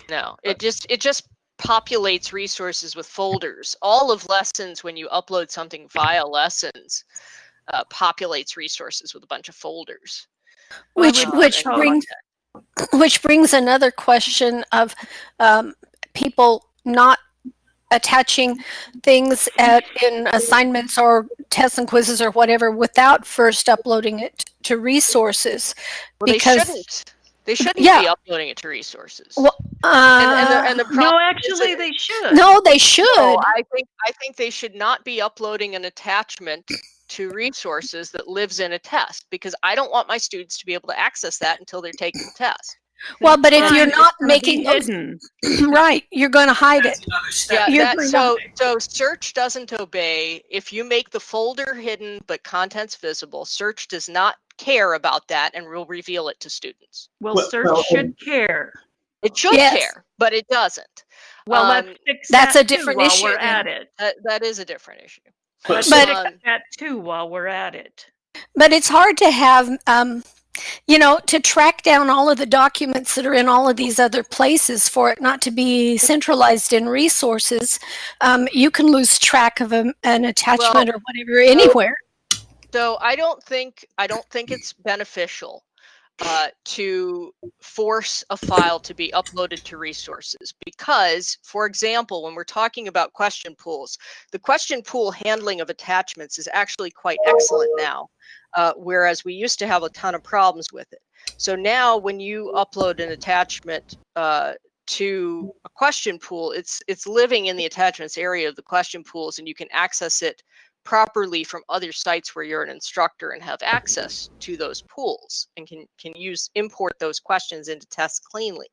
No, it just it just populates resources with folders. All of lessons when you upload something via lessons uh, populates resources with a bunch of folders. Which which and brings content. which brings another question of um, people not attaching things at in assignments or tests and quizzes or whatever without first uploading it to resources Well, because- they shouldn't. They shouldn't Yeah. be uploading it to resources. Well, and, and the, and the uh, No, actually, they should. no they should No, I think I think they should not be uploading an attachment to resources that lives in a test because I don't want my students to be able to access that until they're taking the test. Well but if you're not making those hidden. right you're going to hide That's it Yeah, that, so so search doesn't obey if you make the folder hidden but contents visible. Search does not care about that and will reveal it to students. Well, Well, search well, should care. It should Yes. care, but it doesn't. Well, Um, let's fix that's that a too different while issue we're at it. That, that is a different issue. But- But- Um, Fix that too while we're at it. but it's hard to have um, you know to track down all of the documents that are in all of these other places for it not to be centralized in resources um, you can lose track of a, an attachment or whatever anywhere. So I don't think I don't think it's beneficial uh, to force a file to be uploaded to resources because, for example, when we're talking about question pools, the question pool handling of attachments is actually quite excellent now, uh, whereas we used to have a ton of problems with it. So now, when you upload an attachment uh, to a question pool, it's it's living in the attachments area of the question pools, and you can access it properly from other sites where you're an instructor and have access to those pools and can can use import those questions into tests cleanly.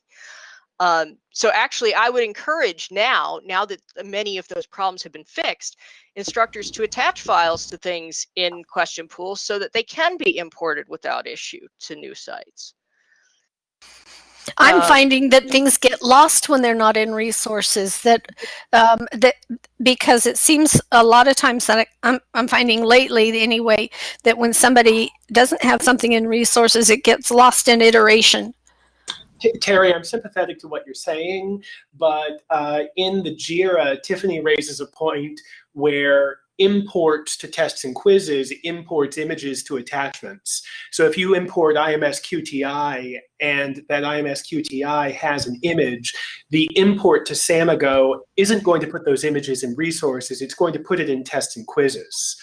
Um, so actually, I would encourage now, now that many of those problems have been fixed, instructors to attach files to things in question pools so that they can be imported without issue to new sites. I'm Uh, finding that things get lost when they're not in resources. That um, that because it seems a lot of times that I, I'm I'm finding lately anyway that when somebody doesn't have something in resources, it gets lost in iteration. Terry, I'm sympathetic to what you're saying, but uh, in the JIRA, Tiffany raises a point where imports to tests and quizzes imports images to attachments. So if you import IMS QTI and that IMS QTI has an image, the import to Samigo isn't going to put those images in resources, it's going to put it in tests and quizzes.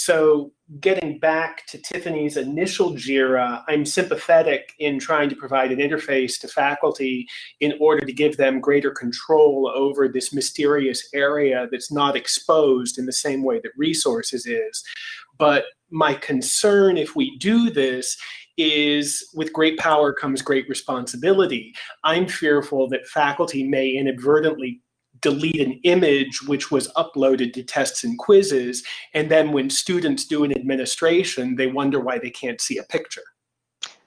So getting back to Tiffany's initial JIRA, I'm sympathetic in trying to provide an interface to faculty in order to give them greater control over this mysterious area that's not exposed in the same way that resources is. But my concern if we do this is with great power comes great responsibility. I'm fearful that faculty may inadvertently delete an image which was uploaded to tests and quizzes, and then when students do an administration, they wonder why they can't see a picture.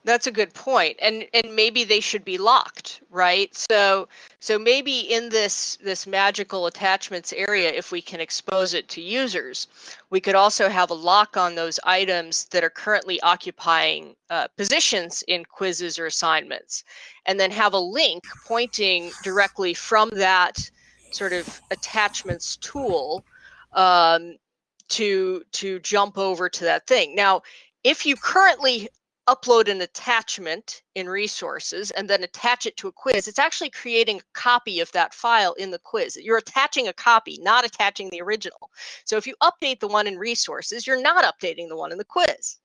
That's a good point. And and maybe they should be locked, right? So so maybe in this this magical attachments area if we can expose it to users, we could also have a lock on those items that are currently occupying uh, positions in quizzes or assignments and then have a link pointing directly from that sort of attachments tool um, to to jump over to that thing. Now, if you currently upload an attachment in resources and then attach it to a quiz, it's actually creating a copy of that file in the quiz. You're attaching a copy, not attaching the original. So if you update the one in resources, you're not updating the one in the quiz.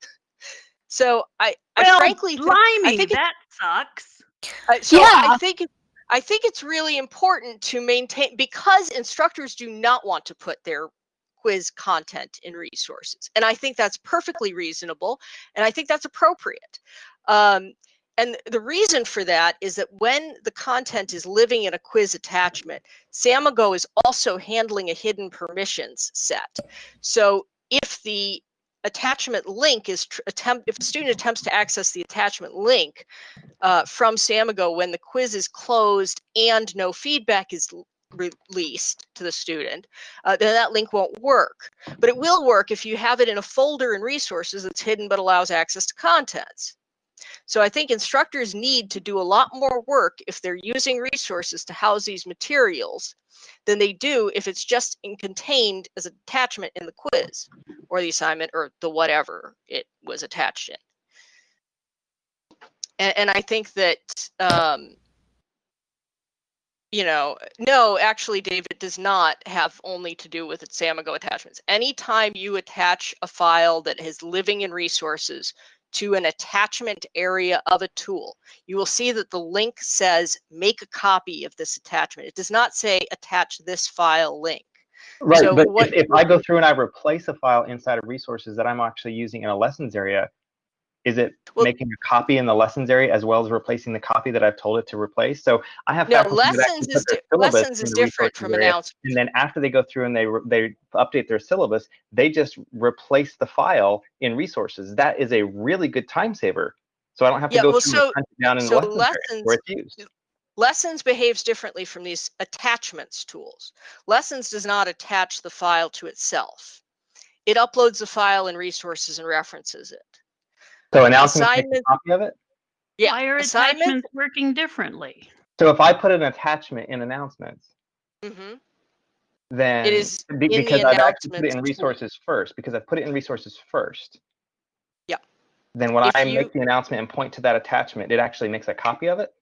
So I, I frankly, blimey, I think it- that sucks. uh, so Yeah. I think it- I think it's really important to maintain because instructors do not want to put their quiz content in resources, and I think that's perfectly reasonable, and I think that's appropriate. Um, and the reason for that is that when the content is living in a quiz attachment, Samigo is also handling a hidden permissions set. So if the attachment link is attempt if a student attempts to access the attachment link uh, from Samigo when the quiz is closed and no feedback is released to the student, uh, then that link won't work. But it will work if you have it in a folder in resources that's hidden but allows access to contents. So I think instructors need to do a lot more work if they're using resources to house these materials than they do if it's just in contained as an attachment in the quiz or the assignment or the whatever it was attached in. And, and I think that, um, you know, no, actually, David does not have only to do with its Samigo attachments. Anytime you attach a file that is living in resources to an attachment area of a tool, you will see that the link says make a copy of this attachment. It does not say attach this file link. Right, So but what- if, if I go through and I replace a file inside of resources that I'm actually using in a lessons area, is it Well- making a copy in the lessons area as well as replacing the copy that I've told it to replace? So I have No, faculty that actually lessons is, lessons is different from area, announcements. And then after they go through and they they update their syllabus, they just replace the file in resources. That is a really good time saver. So I don't have to Yeah, go well, through so- and down in so the lessons, area where it's used. Lessons behaves differently from these attachments tools. Lessons does not attach the file to itself. It uploads the file in resources and references it. So announcements make a assignment- copy of it. Yeah, Why are assignment. attachments working differently? So if I put an attachment in announcements, mm -hmm. then it is be- in the because I've actually put it in announcements tool. resources first because I've put it in resources first. Yeah. Then when If I you- make the announcement and point to that attachment, it actually makes a copy of it.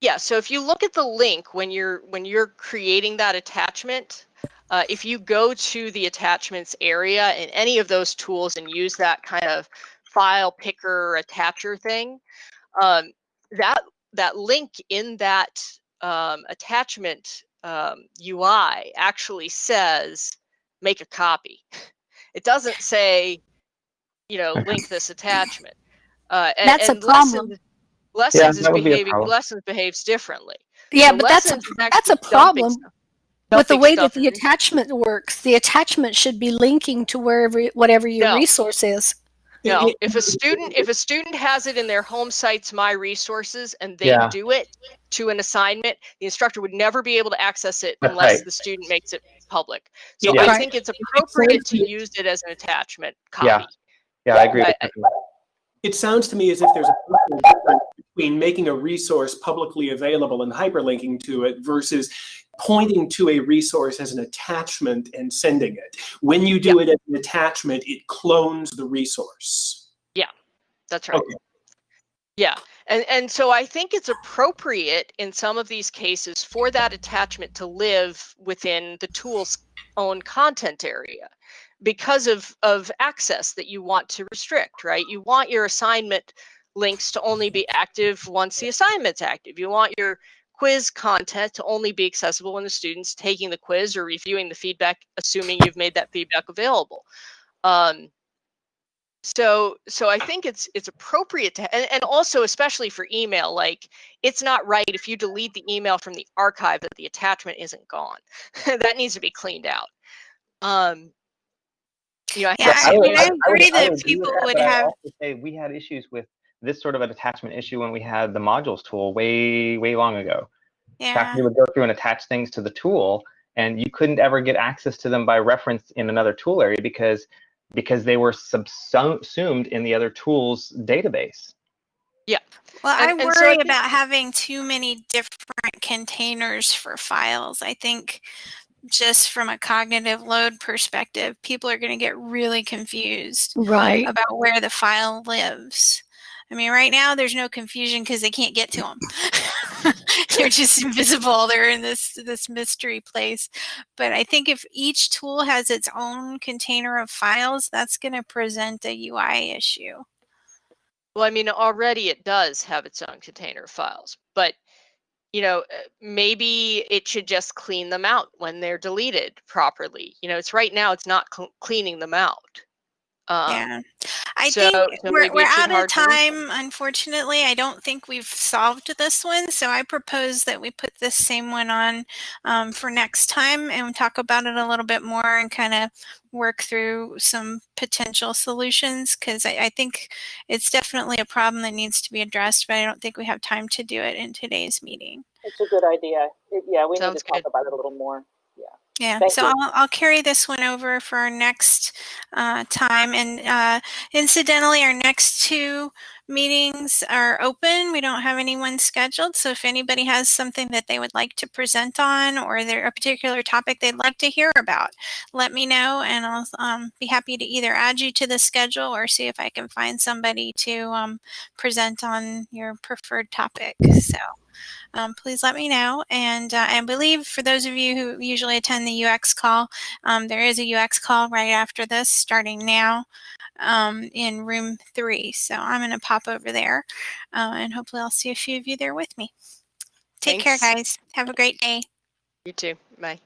Yeah, so if you look at the link when you're when you're creating that attachment, uh, if you go to the attachments area in any of those tools and use that kind of file picker attacher thing, um, that that link in that um, attachment um, UI actually says make a copy. It doesn't say, you know, link this attachment. Uh, and, That's a and problem. Lessons, lessons is that would be a behaving problem. lessons behaves differently. Yeah, The but that's a, that's a actually dumping problem stuff- with the way that the attachment works. The attachment should be linking to wherever, whatever your No. resource is. No, if a student if a student has it in their home site's My Resources and they Yeah. do it to an assignment, the instructor would never be able to access it unless right. the student makes it public. So Yeah. I Right. think it's appropriate to use it as an attachment copy. Yeah. Yeah, I agree. I- with I- It sounds to me as if there's a difference between making a resource publicly available and hyperlinking to it versus pointing to a resource as an attachment and sending it. When you do it as an attachment, it clones the resource. Yeah, that's right. Okay. Yeah. And and so I think it's appropriate in some of these cases for that attachment to live within the tool's own content area because of of access that you want to restrict, right? You want your assignment links to only be active once the assignment's active. You want your quiz content to only be accessible when the student's taking the quiz or reviewing the feedback, assuming you've made that feedback available. Um, so so i think it's it's appropriate to and, and also especially for email like it's not right if you delete the email from the archive that the attachment isn't gone that needs to be cleaned out um you know i Yeah, I I use- agree that people would have- say we had issues with this sort of an attachment issue when we had the modules tool way, way long ago. Yeah. Faculty would go through and attach things to the tool, and you couldn't ever get access to them by reference in another tool area because because they were subsumed in the other tool's database. Yeah. Well, And- I and so I worry about having too many different containers for files. I think just from a cognitive load perspective, people are going to get really confused Right. about where the file lives. I mean, right now there's no confusion because they can't get to them. They're just invisible. They're in this this mystery place. But I think if each tool has its own container of files, that's going to present a UI issue. well i mean already it does have its own container of files but you know uh, maybe it should just clean them out when they're deleted properly you know it's right now it's not cl- cleaning them out um, yeah. I so- think so we're, maybe we're out of hard to time, unfortunately. I don't think we've solved this one. So I propose that we put this same one on um, for next time and talk about it a little bit more and kind of work through some potential solutions because I, I think it's definitely a problem that needs to be addressed, but I don't think we have time to do it in today's meeting. It's a good idea. It, yeah, we Sounds need to talk about it a little more. Yeah, Thank so. I'll, I'll carry this one over for our next uh, time. And uh, incidentally, our next two meetings are open. We don't have anyone scheduled. So if anybody has something that they would like to present on or there a particular topic they'd like to hear about, let me know and I'll um, be happy to either add you to the schedule or see if I can find somebody to um, present on your preferred topic. So um, please let me know. And uh, I believe for those of you who usually attend the UX call, um, there is a UX call right after this, starting now um, in room three. So I'm going to pop over there uh, and hopefully I'll see a few of you there with me. Take care, guys. Have a great day. you too bye